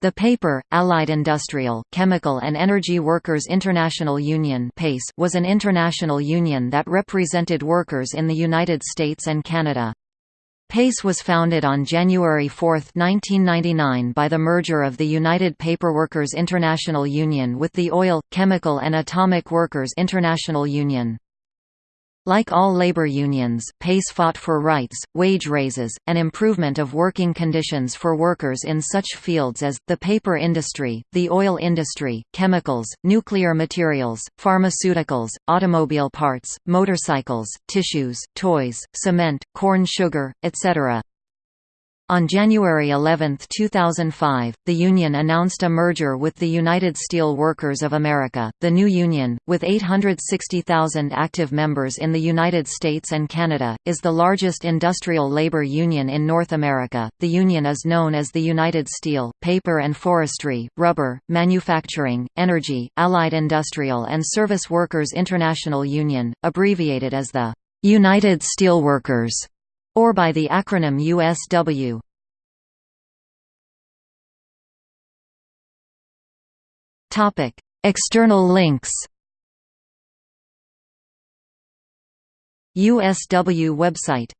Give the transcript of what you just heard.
The paper, Allied Industrial, Chemical and Energy Workers International Union was an international union that represented workers in the United States and Canada. PACE was founded on January 4, 1999 by the merger of the United Paperworkers International Union with the Oil, Chemical and Atomic Workers International Union. Like all labor unions, PACE fought for rights, wage raises, and improvement of working conditions for workers in such fields as, the paper industry, the oil industry, chemicals, nuclear materials, pharmaceuticals, automobile parts, motorcycles, tissues, toys, cement, corn sugar, etc. On January 11, 2005, the union announced a merger with the United Steel Workers of America, the new union, with 860,000 active members in the United States and Canada, is the largest industrial labor union in North America. The union is known as the United Steel, Paper and Forestry, Rubber, Manufacturing, Energy, Allied Industrial and Service Workers International Union, abbreviated as the United Steelworkers or by the acronym USW. Topic: External links. USW website